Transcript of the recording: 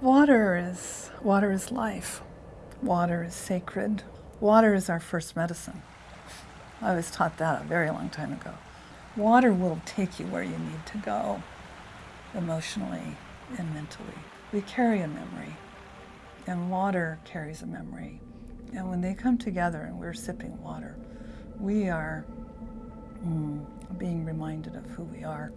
Water is, water is life. Water is sacred. Water is our first medicine. I was taught that a very long time ago. Water will take you where you need to go, emotionally and mentally. We carry a memory, and water carries a memory. And when they come together and we're sipping water, we are mm, being reminded of who we are.